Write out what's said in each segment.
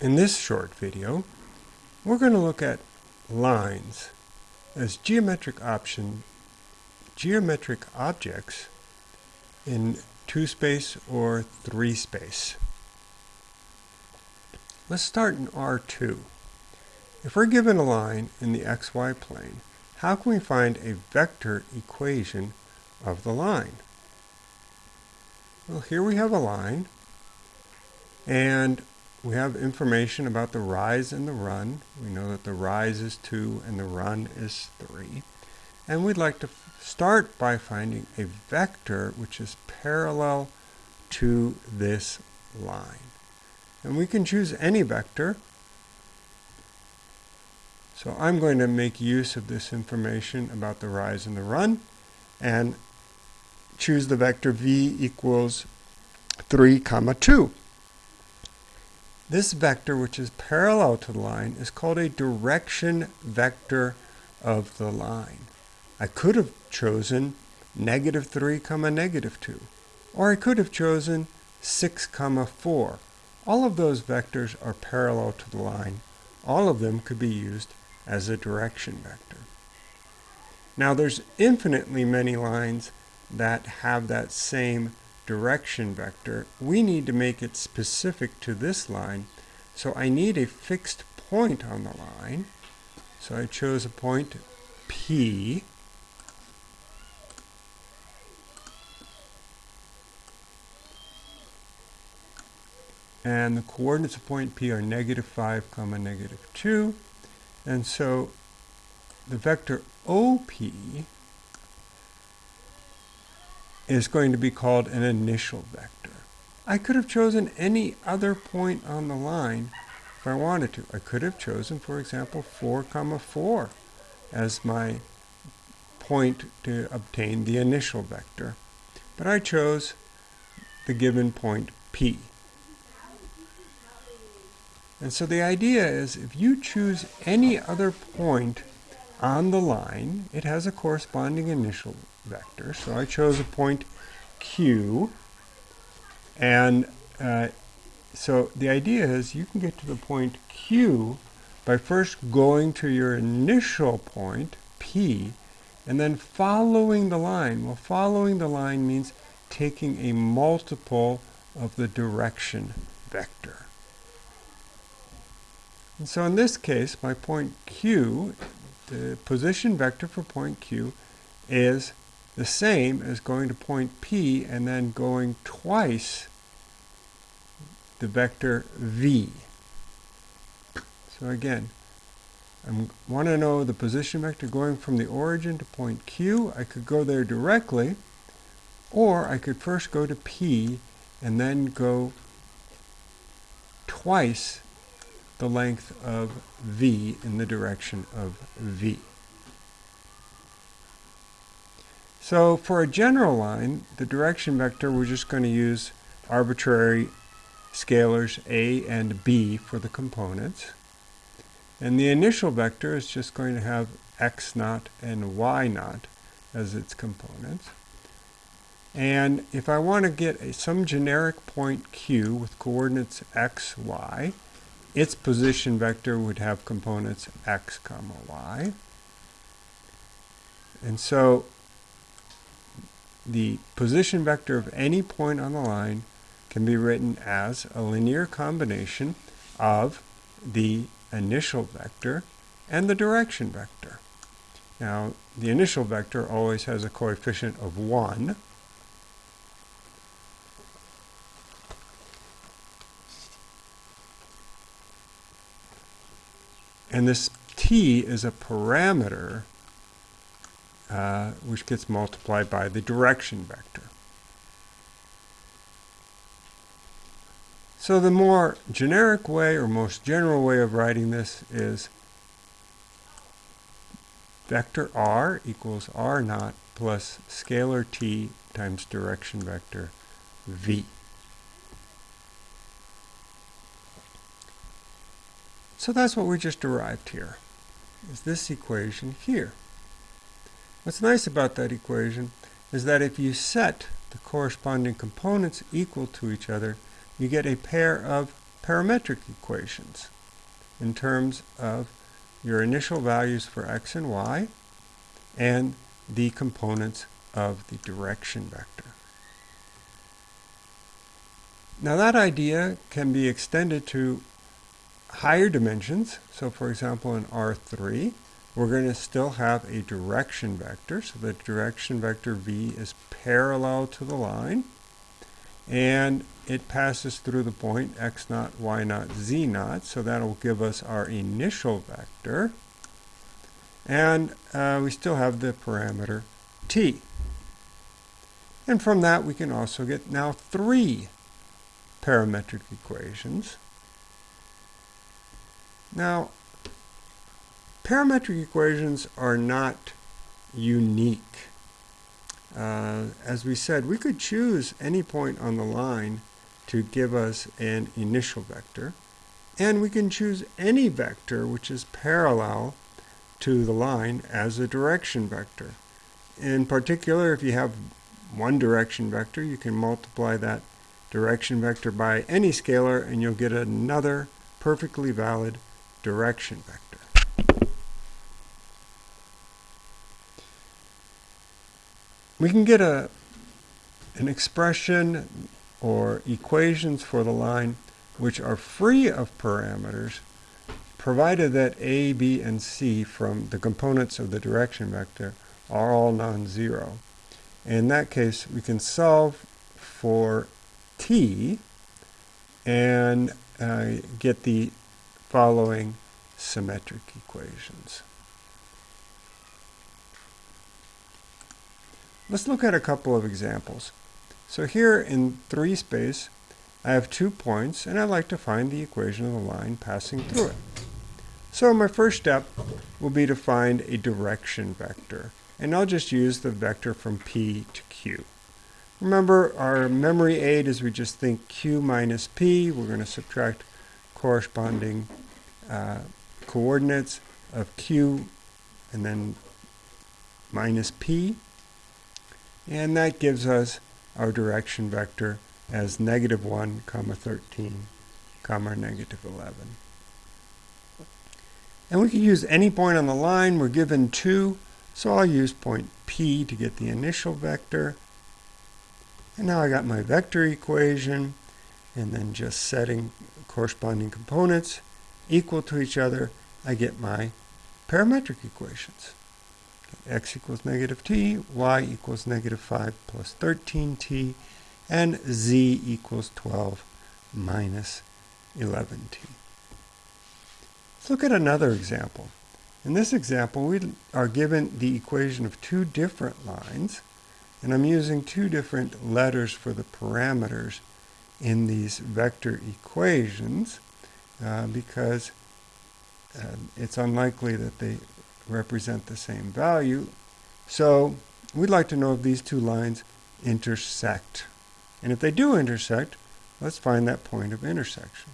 In this short video, we're going to look at lines as geometric option, geometric objects in two space or three space. Let's start in R2. If we're given a line in the xy plane, how can we find a vector equation of the line? Well, here we have a line, and we have information about the rise and the run. We know that the rise is 2 and the run is 3. And we'd like to start by finding a vector which is parallel to this line. And we can choose any vector. So I'm going to make use of this information about the rise and the run and choose the vector v equals 3 comma 2. This vector, which is parallel to the line, is called a direction vector of the line. I could have chosen negative 3 comma negative 2, or I could have chosen 6 comma 4. All of those vectors are parallel to the line. All of them could be used as a direction vector. Now there's infinitely many lines that have that same direction vector, we need to make it specific to this line. So I need a fixed point on the line. So I chose a point P. And the coordinates of point P are negative 5 comma negative 2. And so the vector OP is going to be called an initial vector. I could have chosen any other point on the line if I wanted to. I could have chosen, for example, 4 comma 4 as my point to obtain the initial vector. But I chose the given point P. And so the idea is if you choose any other point on the line, it has a corresponding initial vector. So I chose a point Q. And uh, so the idea is you can get to the point Q by first going to your initial point, P, and then following the line. Well, following the line means taking a multiple of the direction vector. And so in this case, my point Q, the position vector for point Q is the same as going to point P and then going twice the vector V. So again, I want to know the position vector going from the origin to point Q. I could go there directly, or I could first go to P and then go twice the length of V in the direction of V. So for a general line, the direction vector, we're just going to use arbitrary scalars a and b for the components. And the initial vector is just going to have x naught and y naught as its components. And if I want to get a, some generic point q with coordinates x, y, its position vector would have components x comma y. And so the position vector of any point on the line can be written as a linear combination of the initial vector and the direction vector. Now, the initial vector always has a coefficient of 1. And this t is a parameter uh, which gets multiplied by the direction vector. So the more generic way or most general way of writing this is vector r equals r naught plus scalar t times direction vector v. So that's what we just derived here, is this equation here. What's nice about that equation is that if you set the corresponding components equal to each other, you get a pair of parametric equations in terms of your initial values for x and y and the components of the direction vector. Now that idea can be extended to higher dimensions. So for example in R3 we're going to still have a direction vector. So the direction vector v is parallel to the line and it passes through the point x naught, y naught, z naught. So that'll give us our initial vector. And uh, we still have the parameter t. And from that we can also get now three parametric equations. Now, parametric equations are not unique. Uh, as we said, we could choose any point on the line to give us an initial vector, and we can choose any vector which is parallel to the line as a direction vector. In particular, if you have one direction vector, you can multiply that direction vector by any scalar and you'll get another perfectly valid direction vector. We can get a, an expression or equations for the line which are free of parameters provided that a, b, and c from the components of the direction vector are all non-zero. In that case, we can solve for t and uh, get the following symmetric equations. Let's look at a couple of examples. So here in 3 space, I have two points, and I'd like to find the equation of the line passing through it. So my first step will be to find a direction vector, and I'll just use the vector from P to Q. Remember, our memory aid is we just think Q minus P. We're going to subtract corresponding uh, coordinates of Q and then minus P. And that gives us our direction vector as negative 1, comma 13, comma negative 11. And we can use any point on the line. We're given 2, so I'll use point P to get the initial vector. And now I got my vector equation, and then just setting corresponding components equal to each other, I get my parametric equations x equals negative t, y equals negative 5 plus 13t, and z equals 12 minus 11t. Let's look at another example. In this example, we are given the equation of two different lines, and I'm using two different letters for the parameters in these vector equations uh, because uh, it's unlikely that they represent the same value. So we'd like to know if these two lines intersect. And if they do intersect, let's find that point of intersection.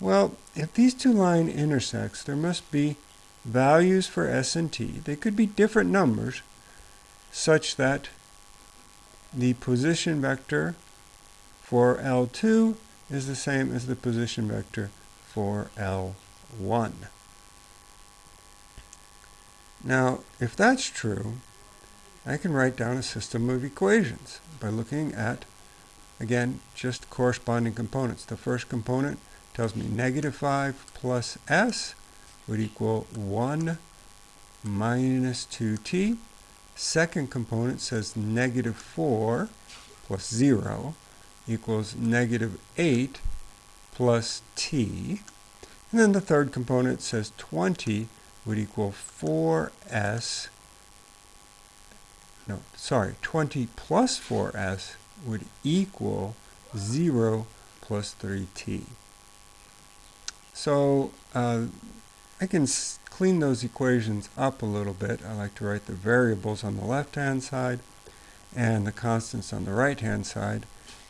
Well, if these two lines intersect, there must be values for s and t. They could be different numbers such that the position vector for L2 is the same as the position vector for L1. Now, if that's true, I can write down a system of equations by looking at, again, just corresponding components. The first component tells me negative 5 plus s would equal 1 minus 2t. Second component says negative 4 plus 0 equals negative 8 plus t. And then the third component says 20 would equal 4s, no, sorry, 20 plus 4s would equal 0 plus 3t. So uh, I can clean those equations up a little bit. I like to write the variables on the left-hand side and the constants on the right-hand side.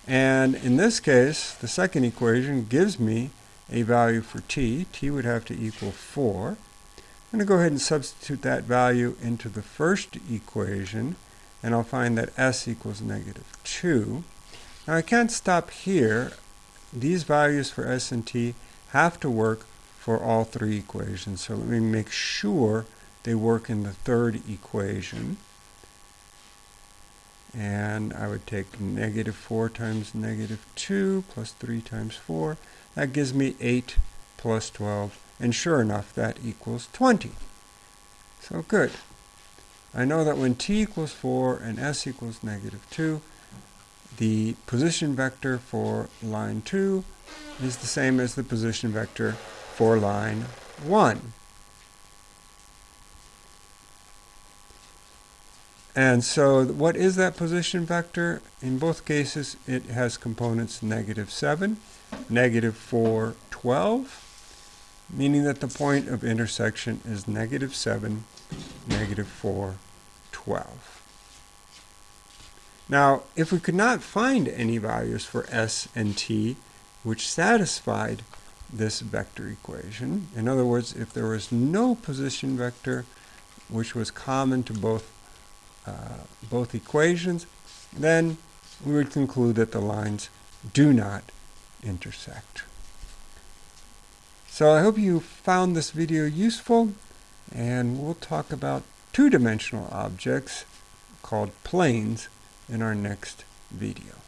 And in this case, the second equation gives me a value for t. t would have to equal 4. I'm going to go ahead and substitute that value into the first equation, and I'll find that s equals negative 2. Now I can't stop here. these values for s and t have to work for all three equations. So let me make sure they work in the third equation. And I would take negative 4 times negative 2 plus 3 times 4. That gives me 8 plus 12. And sure enough, that equals 20. So good. I know that when t equals 4 and s equals negative 2, the position vector for line 2 is the same as the position vector for line 1. And so what is that position vector? In both cases, it has components negative 7, negative 4, 12, meaning that the point of intersection is negative 7, negative 4, 12. Now, if we could not find any values for s and t which satisfied this vector equation, in other words, if there was no position vector which was common to both, Uh, both equations, then we would conclude that the lines do not intersect. So I hope you found this video useful, and we'll talk about two-dimensional objects called planes in our next video.